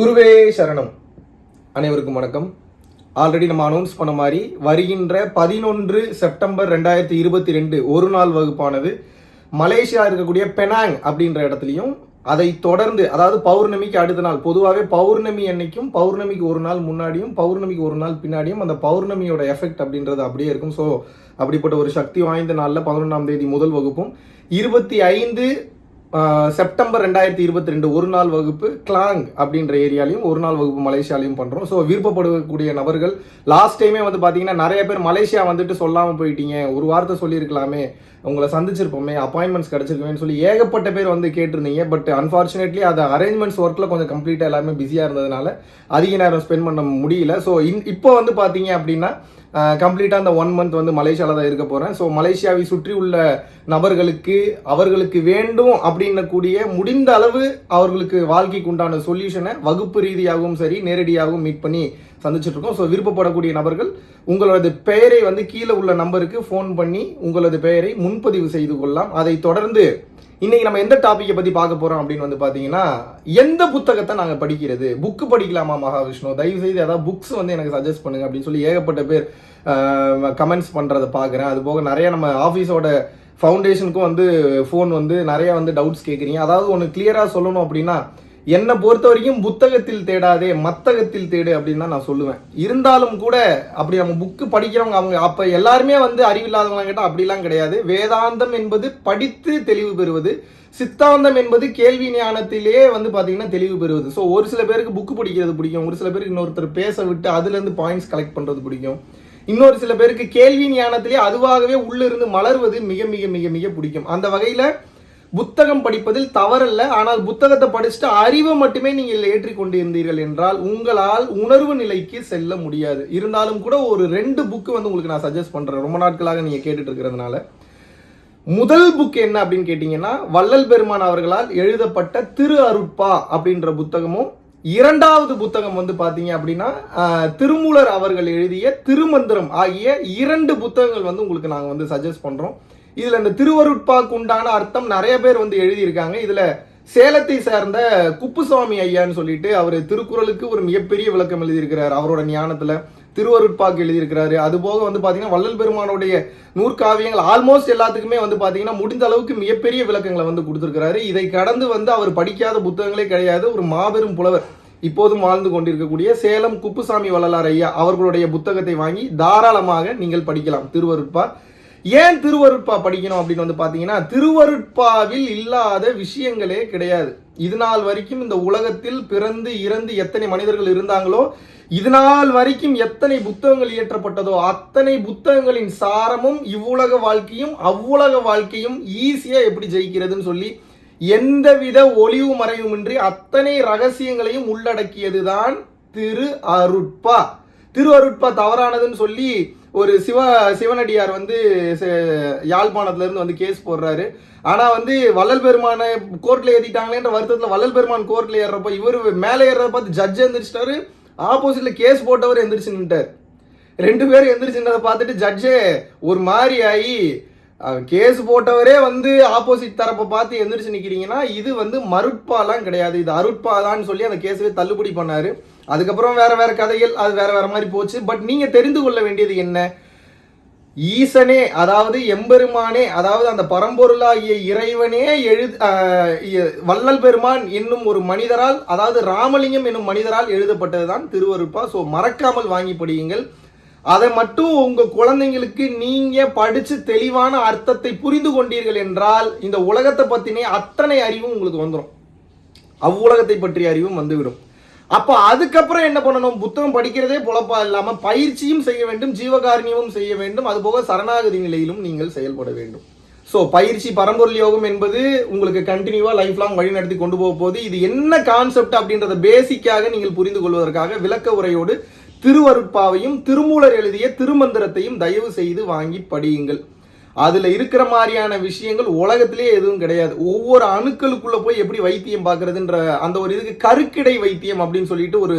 குருவே சரணம். அனைவருக்கும் வணக்கம். ஆல்ரெடி நம்ம அனௌன்ஸ் பண்ண மாதிரி வருகின்ற பதினொன்று செப்டம்பர் ரெண்டாயிரத்தி இருபத்தி ரெண்டு ஒரு நாள் வகுப்பானது. மலேசியா இருக்கக்கூடிய பெனாங் அப்படின்ற இடத்துலையும் அதை தொடர்ந்து அதாவது பௌர்ணமிக்கு அடுத்த நாள் பொதுவாகவே பௌர்ணமி அன்னைக்கும் பௌர்ணமிக்கு ஒரு நாள் முன்னாடியும் பௌர்ணமிக்கு ஒரு நாள் பின்னாடியும் அந்த பௌர்ணமியோட எஃபெக்ட் அப்படின்றது அப்படியே இருக்கும். ஸோ அப்படிப்பட்ட ஒரு சக்தி வாய்ந்த நாளில் பதினொன்றாம் தேதி முதல் வகுப்பும். இருபத்தி ஐந்து செப்டம்பர் ரெண்டாயிரத்தி இருபத்தி ரெண்டு ஒரு நாள் வகுப்பு கிளாங் அப்படின்ற ஏரியாலையும் ஒரு நாள் வகுப்பு மலேசியாலையும் பண்ணுறோம் ஸோ விருப்பப்படக்கூடிய நபர்கள் லாஸ்ட் டைமே வந்து பார்த்தீங்கன்னா நிறைய பேர் மலேசியா வந்துட்டு சொல்லாமல் போயிட்டீங்க. ஒரு வார்த்தை சொல்லியிருக்கலாமே. உங்களை சந்திச்சிருப்போமே அப்பாயின்மெண்ட்ஸ் கிடச்சிருக்குமேன்னு சொல்லி ஏகப்பட்ட பேர் வந்து கேட்டிருந்தீங்க. பட் அன்ஃபார்ச்சுனேட்லி அது அரேஞ்ச்மெண்ட்ஸ் ஒர்க்கில் கொஞ்சம் கம்ப்ளீட்டாக எல்லாமே பிஸியாக இருந்ததுனால அதிக நேரம் ஸ்பெண்ட் பண்ண முடியல. ஸோ இன் இப்போ வந்து பார்த்தீங்க அப்படின்னா கம்ப்ளீட்டாக அந்த ஒன் மந்த் வந்து மலேசியாவில் தான் இருக்க போகிறேன் ஸோ மலேசியாவை சுற்றி உள்ள நபர்களுக்கு அவர்களுக்கு வேண்டும் அப்படின்னக்கூடிய முடிந்த அளவு அவர்களுக்கு வாழ்க்கைக்கு உண்டான சொல்யூஷனை வகுப்பு ரீதியாகவும் சரி நேரடியாகவும் மீட் பண்ணி சந்திச்சுட்டு இருக்கோம் ஸோ விருப்பப்படக்கூடிய நபர்கள் உங்களது பெயரை வந்து கீழே உள்ள நம்பருக்கு ஃபோன் பண்ணி உங்களது பெயரை முன்பதிவு செய்து கொள்ளலாம். அதை தொடர்ந்து இன்னைக்கு நம்ம எந்த டாப்பிக்கை பற்றி பார்க்க போகிறோம் அப்படின்னு வந்து பார்த்தீங்கன்னா எந்த புத்தகத்தை நாங்கள் படிக்கிறது? புக்கு படிக்கலாமா மகாவிஷ்ணு? தயவு செய்து ஏதாவது புக்ஸ் வந்து எனக்கு சஜஸ்ட் பண்ணுங்க அப்படின்னு சொல்லி ஏகப்பட்ட பேர் கமெண்ட்ஸ் பண்ணுறதை பார்க்குறேன். அது போக நிறைய நம்ம ஆஃபீஸோட ஃபவுண்டேஷனுக்கும் வந்து ஃபோன் வந்து நிறைய வந்து டவுட்ஸ் கேட்குறீங்க அதாவது ஒன்று கிளியராக சொல்லணும் அப்படின்னா என்னை பொறுத்த வரைக்கும் புத்தகத்தில் தேடாதே மத்தகத்தில் தேடு அப்படின்னு தான் நான் சொல்லுவேன். இருந்தாலும் கூட அப்படி நம்ம புக்கு படிக்கிறவங்க அவங்க அப்போ எல்லாருமே வந்து அறிவில்லாதவங்க கேட்டால் அப்படிலாம் கிடையாது. வேதாந்தம் என்பது படித்து தெளிவு பெறுவது சித்தாந்தம் என்பது கேள்வி ஞானத்திலேயே வந்து பார்த்தீங்கன்னா தெளிவு பெறுவது. ஸோ ஒரு சில பேருக்கு புக்கு படிக்கிறது பிடிக்கும் ஒரு சில பேருக்கு இன்னொருத்தர் பேச விட்டு அதுலேருந்து பாயிண்ட்ஸ் கலெக்ட் பண்ணுறது பிடிக்கும். இன்னொரு சில பேருக்கு கேள்வி ஞானத்திலே அதுவாகவே உள்ளிருந்து மலர்வது மிக மிக மிக மிக பிடிக்கும். அந்த வகையில் புத்தகம் படிப்பதில் தவறல்ல. ஆனால் புத்தகத்தை படிச்சுட்டு அறிவை மட்டுமே நீங்கள் ஏற்றி கொண்டு இருந்தீர்கள் என்றால் உங்களால் உணர்வு நிலைக்கு செல்ல முடியாது. இருந்தாலும் கூட ஒரு ரெண்டு புக்கு வந்து உங்களுக்கு நான் சஜஸ்ட் பண்ணுறேன் ரொம்ப நாட்களாக நீங்கள் கேட்டுட்டு இருக்கிறதுனால. முதல் புக் என்ன அப்படின்னு கேட்டிங்கன்னா வள்ளல் பெருமான் அவர்களால் எழுதப்பட்ட திரு அருட்பா அப்படின்ற புத்தகமும் இரண்டாவது புத்தகம் வந்து பார்த்தீங்க அப்படின்னா திருமூலர் அவர்கள் எழுதிய திருமந்திரம் ஆகிய இரண்டு புத்தகங்கள் வந்து உங்களுக்கு நாங்கள் வந்து சஜஸ்ட் பண்ணுறோம் இதில் இந்த திருவருட்பாக்கு உண்டான அர்த்தம் நிறைய பேர் வந்து எழுதியிருக்காங்க. இதில் சேலத்தை சேர்ந்த குப்புசுவாமி ஐயான்னு சொல்லிட்டு அவர் திருக்குறளுக்கு ஒரு மிகப்பெரிய விளக்கம் எழுதியிருக்கிறார் அவரோட ஞானத்தில். திருவருட்பாக்கு எழுதியிருக்கிறாரு. அது போக வந்து பார்த்தீங்கன்னா வள்ளல் பெருமானுடைய நூற்காவியங்கள் ஆல்மோஸ்ட் எல்லாத்துக்குமே வந்து பார்த்தீங்கன்னா முடிந்த அளவுக்கு மிகப்பெரிய விளக்கங்களை வந்து கொடுத்துருக்கிறாரு. இதை கடந்து வந்து அவர் படிக்காத புத்தகங்களே கிடையாது. ஒரு மாபெரும் புலவர் இப்போதும் வாழ்ந்து கொண்டிருக்கக்கூடிய சேலம் குப்புசாமி வள்ளலார் ஐயா அவர்களுடைய புத்தகத்தை வாங்கி தாராளமாக நீங்கள் படிக்கலாம். திருவருட்பா. ஏன் திருவருட்பா படிக்கணும் அப்படின்னு வந்து பார்த்தீங்கன்னா திருவருட்பாவில் இல்லாத விஷயங்களே கிடையாது. இது நாள் வரைக்கும் இந்த உலகத்தில் பிறந்து இறந்து எத்தனை மனிதர்கள் இருந்தாங்களோ இது நாள் வரைக்கும் எத்தனை புத்தகங்கள் இயற்றப்பட்டதோ அத்தனை புத்தகங்களின் சாரமும் இவ்வுலக வாழ்க்கையும் அவ்வுலக வாழ்க்கையும் ஈஸியா எப்படி ஜெயிக்கிறதுன்னு சொல்லி எந்தவித ஒளிவு மறைவுமின்றி அத்தனை ரகசியங்களையும் உள்ளடக்கியதுதான் திரு அருட்பா. திரு அருட்பா தவறானதுன்னு சொல்லி ஒரு சிவ சிவனடியார் வந்து யாழ்ப்பாணத்துலேருந்து வந்து கேஸ் போடுறாரு. ஆனால் வந்து வள்ளல் பெருமானை கோர்ட்டில் ஏத்திட்டாங்களேன்ற வருத்தத்தில் வள்ளல் பெருமான் கோர்ட்டில் ஏறுறப்ப இவர் மேலே ஏறுறத பார்த்து ஜட்ஜ் எந்திரிச்சிட்டாரு. ஆப்போசிட்டில் கேஸ் போட்டவர் எந்திரிச்சு நின்ட்டார் ரெண்டு பேரும் எந்திரிச்சுன்றதை பார்த்துட்டு ஜட்ஜே ஒரு மாதிரி ஆகி கேஸ் போட்டவரே வந்து ஆப்போசிட் தரப்பை பார்த்து எந்திரிச்சு நிற்கிறீங்கன்னா இது வந்து மருட்பாலாம் கிடையாது. இது அருட்பாலான்னு சொல்லி அந்த கேஸவே தள்ளுபடி பண்ணாரு. அதுக்கப்புறம் வேற வேற கதைகள் அது வேற வேற மாதிரி போச்சு. பட் நீங்கள் தெரிந்து கொள்ள வேண்டியது என்ன? ஈசனே அதாவது எம்பெருமானே அதாவது அந்த பரம்பொருளாகிய இறைவனே எழுது வள்ளல் பெருமான் என்னும் ஒரு மனிதரால் அதாவது ராமலிங்கம் என்னும் மனிதரால் எழுதப்பட்டதுதான் திருவருட்பா. ஸோ மறக்காமல் வாங்கி படியுங்கள். அதை மட்டும் உங்க குழந்தைங்களுக்கு நீங்க படிச்சு தெளிவான அர்த்தத்தை புரிந்து கொண்டீர்கள் என்றால் இந்த உலகத்தை பத்தினே அத்தனை அறிவும் உங்களுக்கு வந்துடும் அவ்வுலகத்தை பற்றிய அறிவும் வந்துவிடும். அப்போ அதுக்கப்புறம் என்ன பண்ணணும்? புத்தகம் படிக்கிறதே பொழப்பா இல்லாமல் பயிற்சியும் செய்ய வேண்டும் ஜீவகாரணியமும் செய்ய வேண்டும். அதுபோக சரணாகதி நிலையிலும் நீங்கள் செயல்பட வேண்டும். ஸோ பயிற்சி பரம்பொருள் யோகம் என்பது உங்களுக்கு கண்டினியூவா லைஃப் லாங் வழி நடத்தி கொண்டு போக போது இது என்ன கான்செப்ட் அப்படின்றத பேசிக்காக நீங்கள் புரிந்து கொள்வதற்காக விளக்க உரையோடு திருவருட்பாவையும் திருமூலர் எழுதிய திருமந்திரத்தையும் தயவு செய்து வாங்கி படியுங்கள். அதில் இருக்கிற மாதிரியான விஷயங்கள் உலகத்திலே எதுவும் கிடையாது. ஒவ்வொரு அணுக்களுக்குள்ளே போய் எப்படி வைத்தியம் பார்க்குறதுன்ற அந்த ஒரு இதுக்கு கருக்கிடை வைத்தியம் அப்படின்னு சொல்லிட்டு ஒரு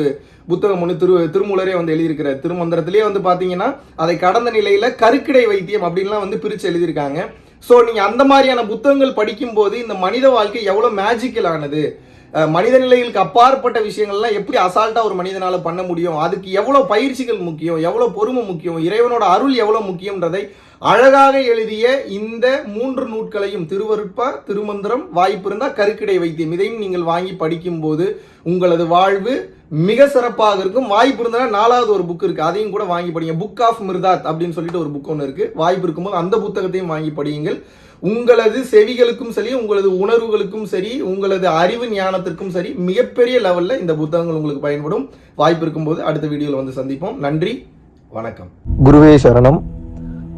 புத்தகம் ஒன்று திரு திருமூலரே வந்து எழுதியிருக்கிறார். திருமந்திரத்திலே வந்து பார்த்தீங்கன்னா அதை கடந்த நிலையில் கருக்கிடை வைத்தியம் அப்படின்லாம் வந்து பிரித்து எழுதியிருக்காங்க. ஸோ நீங்கள் அந்த மாதிரியான புத்தகங்கள் படிக்கும்போது இந்த மனித வாழ்க்கை எவ்வளோ மேஜிக்கல் ஆனது? மனித நிலைகளுக்கு அப்பாற்பட்ட விஷயங்கள்லாம் எப்படி அசால்ட்டா ஒரு மனிதனால பண்ண முடியும்? அதுக்கு எவ்வளவு பயிற்சிகள் முக்கியம்? எவ்வளவு பொறுமை முக்கியம்? இறைவனோட அருள் எவ்வளவு முக்கியம்ன்றதை அழகாக எழுதிய இந்த மூன்று நூட்களையும் திருவருட்பா திருமந்திரம் வாய்ப்பு இருந்தால் கருக்கிடை வைத்தியம். இதையும் நீங்கள் வாங்கி படிக்கும்போது உங்களது வாழ்வு மிக சிறப்பாக இருக்கும். வாய்ப்பு இருந்தால் நாலாவது ஒரு புக் இருக்கு. அதையும் கூட வாங்கி படிங்க. புக் ஆஃப் மிர்தாத் அப்படின்னு சொல்லிட்டு ஒரு புக் ஒன்று இருக்கு. வாய்ப்பு இருக்கும்போது அந்த புத்தகத்தையும் வாங்கி படியுங்கள். உங்களது செவிகளுக்கும் சரி உங்களது உணர்வுகளுக்கும் சரி உங்களது அறிவு ஞானத்திற்கும் சரி மிகப்பெரிய லெவல்ல இந்த புத்தகங்கள் உங்களுக்கு பயன்படும். வாய்ப்பு இருக்கும்போது அடுத்த வீடியோவில் வந்து சந்திப்போம். நன்றி. வணக்கம். குருவே சரணம்.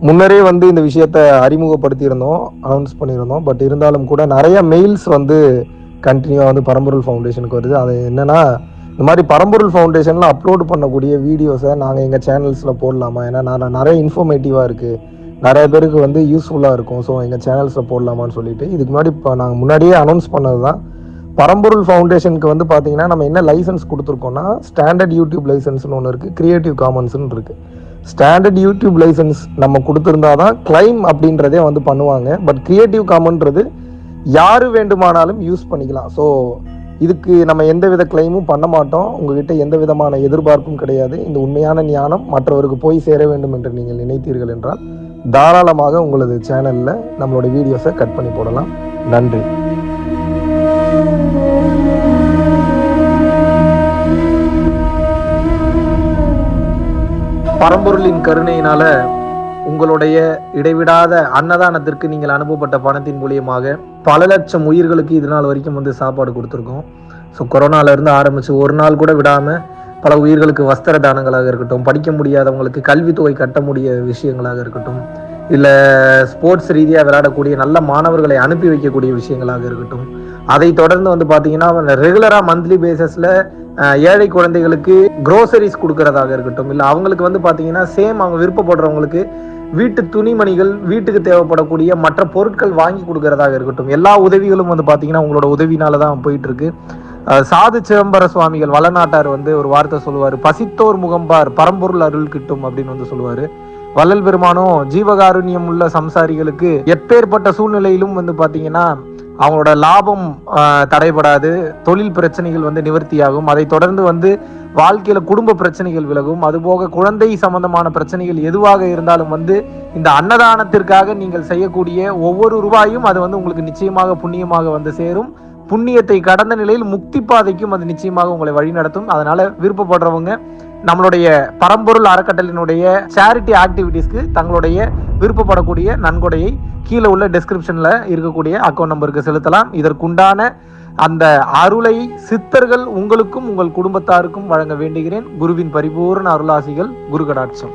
முன்னரே வந்து இந்த விஷயத்த அறிமுகப்படுத்தியிருந்தோம் அனௌன்ஸ் பண்ணியிருந்தோம். பட் இருந்தாலும் கூட நிறைய மெயில்ஸ் வந்து கண்டினியூவாக வந்து பரம்பொருள் ஃபவுண்டேஷனுக்கு வருது. அது என்னென்னா இந்த மாதிரி பரம்பொருள் ஃபவுண்டேஷனில் அப்லோட் பண்ணக்கூடிய வீடியோஸை நாங்கள் எங்கள் சேனல்ஸில் போடலாமா? ஏன்னா நான் நிறைய இன்ஃபர்மேட்டிவாக இருக்குது நிறைய பேருக்கு வந்து யூஸ்ஃபுல்லாக இருக்கும். ஸோ எங்கள் சேனல்ஸில் போடலாமான்னு சொல்லிட்டு இதுக்கு முன்னாடி இப்போ நாங்கள் முன்னாடியே அனௌன்ஸ் பண்ணது தான் பரம்பொருள் ஃபவுண்டேஷனுக்கு வந்து பார்த்தீங்கன்னா நம்ம என்ன லைசன்ஸ் கொடுத்துருக்கோம்னா ஸ்டாண்டர்ட் யூடியூப் லைசன்ஸ்னு ஒன்று இருக்குது க்ரியேட்டிவ் காமன்ஸ்னு இருக்குது ஸ்டாண்டர்ட் யூடியூப் லைசன்ஸ் நம்ம கொடுத்துருந்தா தான் கிளைம் அப்படின்றதே வந்து பண்ணுவாங்க. பட் கிரியேட்டிவ் காமன்றது யார் வேண்டுமானாலும் யூஸ் பண்ணிக்கலாம். ஸோ இதுக்கு நம்ம எந்த வித கிளைமும் பண்ண மாட்டோம். உங்ககிட்ட எந்த விதமான எதிர்பார்ப்பும் கிடையாது. இந்த உண்மையான ஞானம் மற்றவருக்கு போய் சேர வேண்டும் என்று நீங்கள் நினைத்தீர்கள் என்றால் தாராளமாக உங்களது சேனலில் நம்மளோட வீடியோஸை கட் பண்ணி போடலாம். நன்றி. பரம்பொருளின் கருணையினால உங்களுடைய இடைவிடாத அன்னதானத்திற்கு நீங்கள் அனுப்பப்பட்ட பணத்தின் மூலியமாக பல லட்சம் உயிர்களுக்கு இது நாள் வரைக்கும் வந்து சாப்பாடு கொடுத்துருக்கோம். ஸோ கொரோனால இருந்து ஒரு நாள் கூட விடாமல் பல உயிர்களுக்கு வஸ்திர தானங்களாக இருக்கட்டும் படிக்க முடியாதவங்களுக்கு கல்வித்தொகை கட்ட முடிய விஷயங்களாக இருக்கட்டும் இல்லை ஸ்போர்ட்ஸ் ரீதியாக விளையாடக்கூடிய நல்ல மாணவர்களை அனுப்பி வைக்கக்கூடிய விஷயங்களாக இருக்கட்டும். அதை தொடர்ந்து வந்து பார்த்தீங்கன்னா ரெகுலராக மந்த்லி பேசிஸில் ஏழை குழந்தைகளுக்கு குரோசரிஸ் கொடுக்கறதாக இருக்கட்டும். இல்லை அவங்களுக்கு வந்து பார்த்தீங்கன்னா சேம் அவங்க விருப்பப்படுறவங்களுக்கு வீட்டு துணிமணிகள் வீட்டுக்கு தேவைப்படக்கூடிய மற்ற பொருட்கள் வாங்கி கொடுக்கறதாக இருக்கட்டும். எல்லா உதவிகளும் வந்து பார்த்தீங்கன்னா உங்களோட உதவினால தான் போயிட்டு இருக்கு சாது சிதம்பர சுவாமிகள் வளநாட்டார் வந்து ஒரு வார்த்தை சொல்லுவார். பசித்தோர் முகம்பார் பரம்பொருள் அருள் கிட்டும் அப்படின்னு வந்து சொல்லுவார். வள்ளல் பெருமானும் ஜீவகாருண்யம் உள்ள சம்சாரிகளுக்கு எப்பேற்பட்ட சூழ்நிலையிலும் வந்து பார்த்தீங்கன்னா அவங்களோட லாபம் தடைபடாது தொழில் பிரச்சனைகள் வந்து நிவர்த்தியாகும். அதை தொடர்ந்து வந்து வாழ்க்கையில குடும்ப பிரச்சனைகள் விலகும். அதுபோக குழந்தை சம்பந்தமான பிரச்சனைகள் எதுவாக இருந்தாலும் வந்து இந்த அன்னதானத்திற்காக நீங்கள் செய்யக்கூடிய ஒவ்வொரு ரூபாயும் அது வந்து உங்களுக்கு நிச்சயமாக புண்ணியமாக வந்து சேரும். புண்ணியத்தை கடந்த நிலையில் முக்தி பாதைக்கும் அது நிச்சயமாக உங்களை வழிநடத்தும். அதனால விருப்பப்படுறவங்க நம்மளுடைய பரம்பொருள் அறக்கட்டளினுடைய சேரிட்டி ஆக்டிவிட்டீஸ்க்கு தங்களுடைய விருப்பப்படக்கூடிய நன்கொடையை கீழே உள்ள டிஸ்கிரிப்ஷனில் இருக்கக்கூடிய அக்கௌண்ட் நம்பருக்கு செலுத்தலாம். இதற்குண்டான அந்த அருளை சித்தர்கள் உங்களுக்கும் உங்கள் குடும்பத்தாருக்கும் வழங்க வேண்டுகிறேன். குருவின் பரிபூர்ண அருளாசிகள் குரு கடாட்சம்